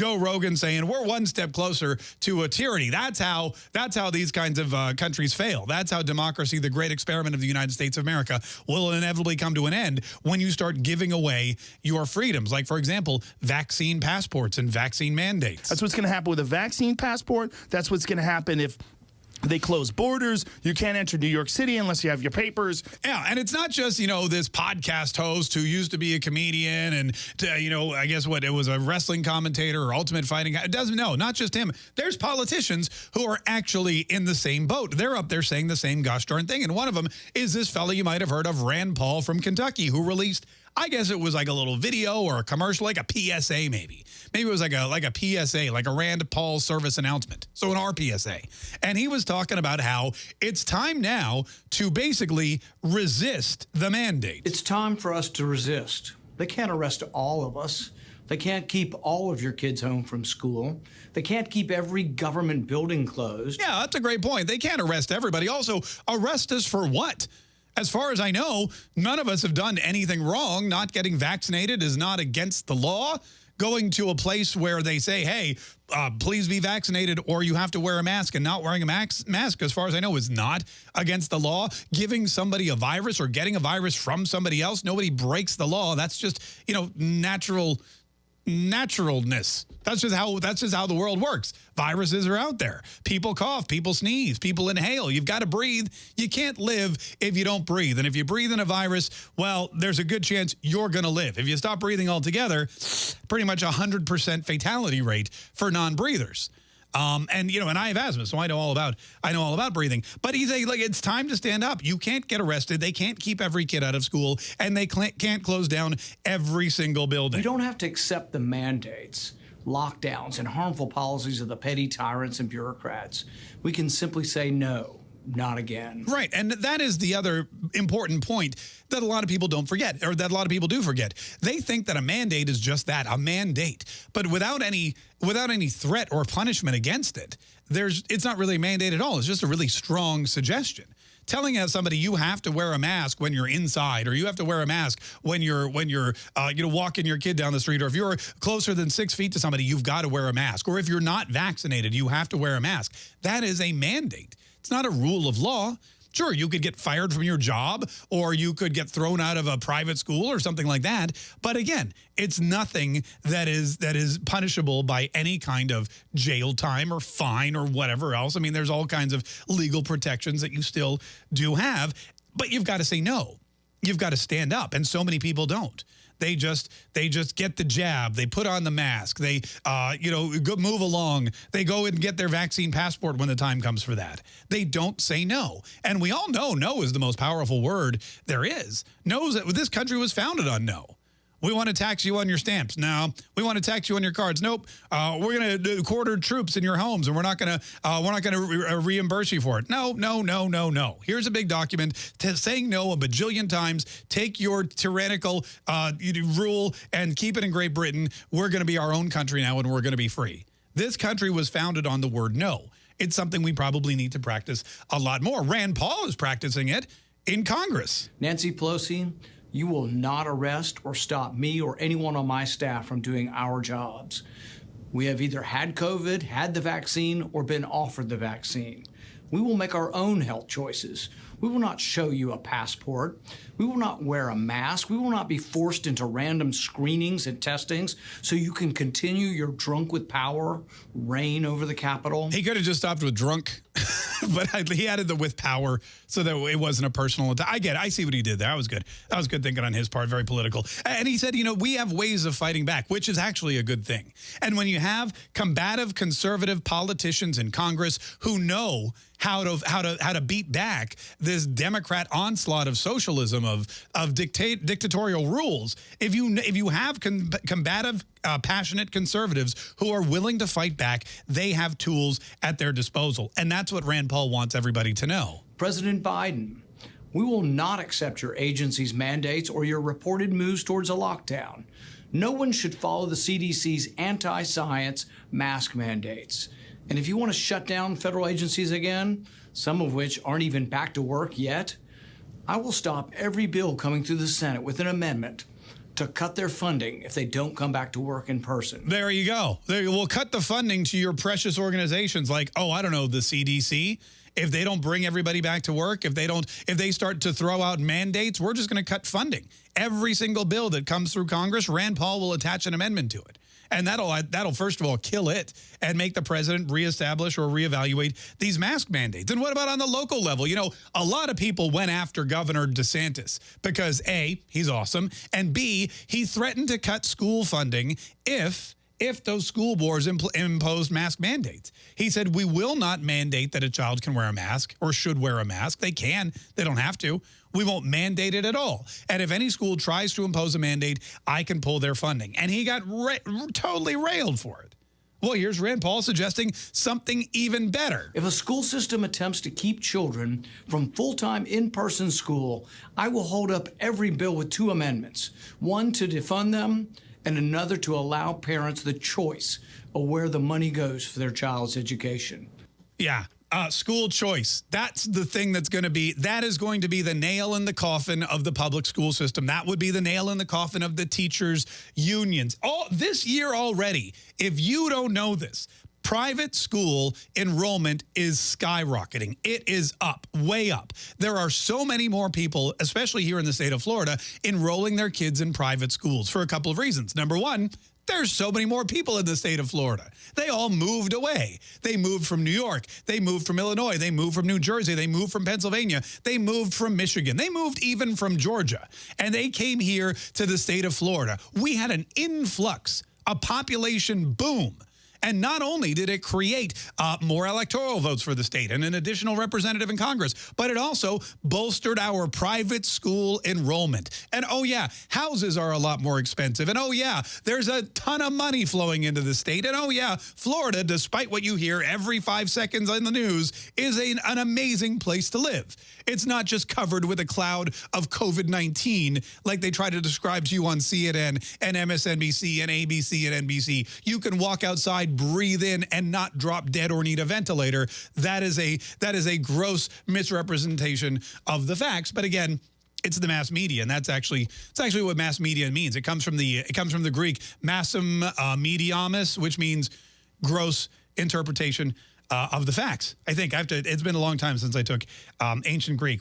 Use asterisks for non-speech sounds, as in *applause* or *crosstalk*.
Joe Rogan saying we're one step closer to a tyranny. That's how that's how these kinds of uh, countries fail. That's how democracy, the great experiment of the United States of America, will inevitably come to an end when you start giving away your freedoms. Like, for example, vaccine passports and vaccine mandates. That's what's going to happen with a vaccine passport. That's what's going to happen if they close borders. You can't enter New York City unless you have your papers. Yeah, and it's not just, you know, this podcast host who used to be a comedian and, uh, you know, I guess what, it was a wrestling commentator or ultimate fighting. Guy. It doesn't, no, not just him. There's politicians who are actually in the same boat. They're up there saying the same gosh darn thing. And one of them is this fella you might have heard of, Rand Paul from Kentucky, who released I guess it was like a little video or a commercial, like a PSA maybe. Maybe it was like a like a PSA, like a Rand Paul service announcement. So an RPSA. And he was talking about how it's time now to basically resist the mandate. It's time for us to resist. They can't arrest all of us. They can't keep all of your kids home from school. They can't keep every government building closed. Yeah, that's a great point. They can't arrest everybody. Also, arrest us for what? As far as I know, none of us have done anything wrong. Not getting vaccinated is not against the law. Going to a place where they say, hey, uh, please be vaccinated or you have to wear a mask and not wearing a mask, as far as I know, is not against the law. Giving somebody a virus or getting a virus from somebody else, nobody breaks the law. That's just, you know, natural naturalness. That's just how that's just how the world works. Viruses are out there. People cough, people sneeze, people inhale. You've got to breathe. You can't live if you don't breathe. And if you breathe in a virus, well, there's a good chance you're going to live. If you stop breathing altogether, pretty much a 100% fatality rate for non-breathers. Um, and you know, and I have asthma, so I know all about I know all about breathing. But he's a, like, it's time to stand up. You can't get arrested. They can't keep every kid out of school, and they can't close down every single building. We don't have to accept the mandates, lockdowns, and harmful policies of the petty tyrants and bureaucrats. We can simply say no not again. Right. And that is the other important point that a lot of people don't forget, or that a lot of people do forget. They think that a mandate is just that, a mandate. But without any without any threat or punishment against it, there's it's not really a mandate at all. It's just a really strong suggestion telling somebody you have to wear a mask when you're inside or you have to wear a mask when you're when you're uh, you know walking your kid down the street or if you're closer than six feet to somebody you've got to wear a mask or if you're not vaccinated you have to wear a mask that is a mandate it's not a rule of law. Sure, you could get fired from your job or you could get thrown out of a private school or something like that. But again, it's nothing that is that is punishable by any kind of jail time or fine or whatever else. I mean, there's all kinds of legal protections that you still do have, but you've got to say no. You've got to stand up, and so many people don't. They just they just get the jab. They put on the mask. They uh, you know move along. They go and get their vaccine passport when the time comes for that. They don't say no. And we all know no is the most powerful word there is. Knows that this country was founded on no. We want to tax you on your stamps. No. We want to tax you on your cards. Nope. Uh, we're going to quarter troops in your homes, and we're not going to uh, we're not going to re reimburse you for it. No, no, no, no, no. Here's a big document saying no a bajillion times. Take your tyrannical uh, rule and keep it in Great Britain. We're going to be our own country now, and we're going to be free. This country was founded on the word no. It's something we probably need to practice a lot more. Rand Paul is practicing it in Congress. Nancy Pelosi, you will not arrest or stop me or anyone on my staff from doing our jobs. We have either had COVID, had the vaccine, or been offered the vaccine. We will make our own health choices. We will not show you a passport. We will not wear a mask. We will not be forced into random screenings and testings so you can continue your drunk with power reign over the Capitol. He could have just stopped with drunk, *laughs* but I, he added the with power so that it wasn't a personal attack. I get it. I see what he did there. That was good. That was good thinking on his part. Very political. And he said, you know, we have ways of fighting back, which is actually a good thing. And when you have combative conservative politicians in Congress who know how to how to how to beat back this Democrat onslaught of socialism of of dictate dictatorial rules. If you if you have com combative, uh, passionate conservatives who are willing to fight back, they have tools at their disposal, and that's what Rand Paul wants everybody to know. President Biden. We will not accept your agency's mandates or your reported moves towards a lockdown. No one should follow the CDC's anti-science mask mandates. And if you want to shut down federal agencies again, some of which aren't even back to work yet, I will stop every bill coming through the Senate with an amendment to cut their funding if they don't come back to work in person. There you go. There we'll cut the funding to your precious organizations like, oh, I don't know, the CDC. If they don't bring everybody back to work, if they don't, if they start to throw out mandates, we're just going to cut funding. Every single bill that comes through Congress, Rand Paul will attach an amendment to it. And that'll uh, that'll first of all kill it and make the president reestablish or reevaluate these mask mandates. And what about on the local level? You know, a lot of people went after Governor DeSantis because A, he's awesome, and B, he threatened to cut school funding if if those school boards impl imposed mask mandates. He said, we will not mandate that a child can wear a mask or should wear a mask. They can, they don't have to. We won't mandate it at all. And if any school tries to impose a mandate, I can pull their funding. And he got ra totally railed for it. Well, here's Rand Paul suggesting something even better. If a school system attempts to keep children from full-time in-person school, I will hold up every bill with two amendments. One to defund them and another to allow parents the choice of where the money goes for their child's education. Yeah, uh, school choice. That's the thing that's going to be, that is going to be the nail in the coffin of the public school system. That would be the nail in the coffin of the teachers' unions. All this year already, if you don't know this, private school enrollment is skyrocketing. It is up, way up. There are so many more people, especially here in the state of Florida, enrolling their kids in private schools for a couple of reasons. Number one, there's so many more people in the state of Florida. They all moved away. They moved from New York. They moved from Illinois. They moved from New Jersey. They moved from Pennsylvania. They moved from Michigan. They moved even from Georgia. And they came here to the state of Florida. We had an influx, a population boom and not only did it create uh, more electoral votes for the state and an additional representative in Congress, but it also bolstered our private school enrollment. And oh yeah, houses are a lot more expensive. And oh yeah, there's a ton of money flowing into the state. And oh yeah, Florida, despite what you hear every five seconds on the news, is a, an amazing place to live. It's not just covered with a cloud of COVID-19 like they try to describe to you on CNN and MSNBC and ABC and NBC. You can walk outside breathe in and not drop dead or need a ventilator. That is a that is a gross misrepresentation of the facts. But again, it's the mass media, and that's actually it's actually what mass media means. It comes from the it comes from the Greek massum uh, mediamus, which means gross interpretation uh, of the facts. I think I have to. It's been a long time since I took um, ancient Greek.